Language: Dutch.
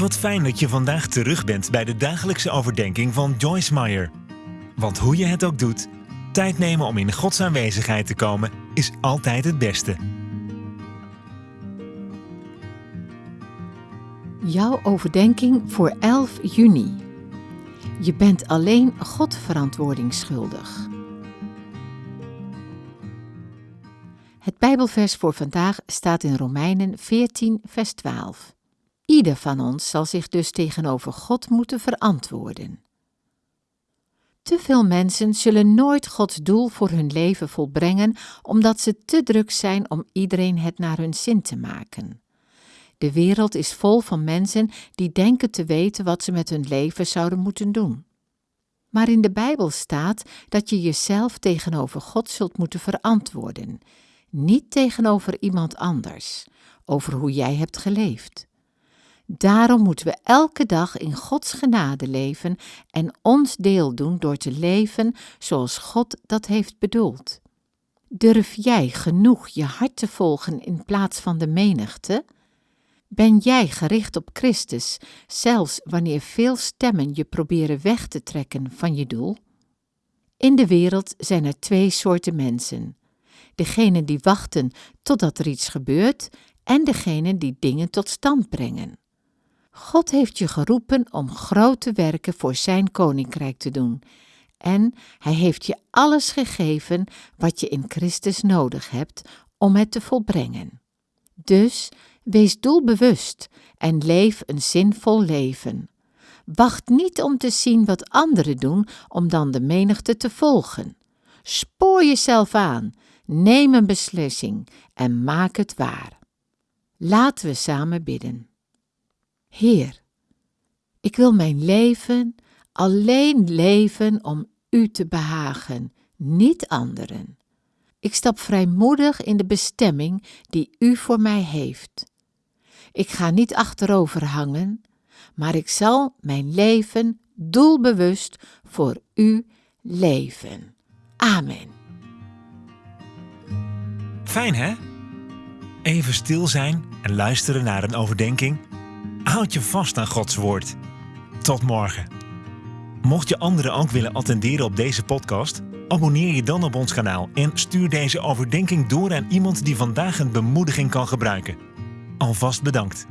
Wat fijn dat je vandaag terug bent bij de dagelijkse overdenking van Joyce Meyer. Want hoe je het ook doet, tijd nemen om in Gods aanwezigheid te komen is altijd het beste. Jouw overdenking voor 11 juni. Je bent alleen God verantwoording schuldig. Het Bijbelvers voor vandaag staat in Romeinen 14, vers 12. Ieder van ons zal zich dus tegenover God moeten verantwoorden. Te veel mensen zullen nooit Gods doel voor hun leven volbrengen omdat ze te druk zijn om iedereen het naar hun zin te maken. De wereld is vol van mensen die denken te weten wat ze met hun leven zouden moeten doen. Maar in de Bijbel staat dat je jezelf tegenover God zult moeten verantwoorden, niet tegenover iemand anders, over hoe jij hebt geleefd. Daarom moeten we elke dag in Gods genade leven en ons deel doen door te leven zoals God dat heeft bedoeld. Durf jij genoeg je hart te volgen in plaats van de menigte? Ben jij gericht op Christus, zelfs wanneer veel stemmen je proberen weg te trekken van je doel? In de wereld zijn er twee soorten mensen: degenen die wachten totdat er iets gebeurt en degenen die dingen tot stand brengen. God heeft je geroepen om grote werken voor Zijn koninkrijk te doen. En Hij heeft je alles gegeven wat je in Christus nodig hebt om het te volbrengen. Dus wees doelbewust en leef een zinvol leven. Wacht niet om te zien wat anderen doen om dan de menigte te volgen. Spoor jezelf aan, neem een beslissing en maak het waar. Laten we samen bidden. Heer, ik wil mijn leven alleen leven om U te behagen, niet anderen. Ik stap vrijmoedig in de bestemming die U voor mij heeft. Ik ga niet achterover hangen, maar ik zal mijn leven doelbewust voor U leven. Amen. Fijn hè? Even stil zijn en luisteren naar een overdenking Houd je vast aan Gods woord. Tot morgen. Mocht je anderen ook willen attenderen op deze podcast, abonneer je dan op ons kanaal en stuur deze overdenking door aan iemand die vandaag een bemoediging kan gebruiken. Alvast bedankt.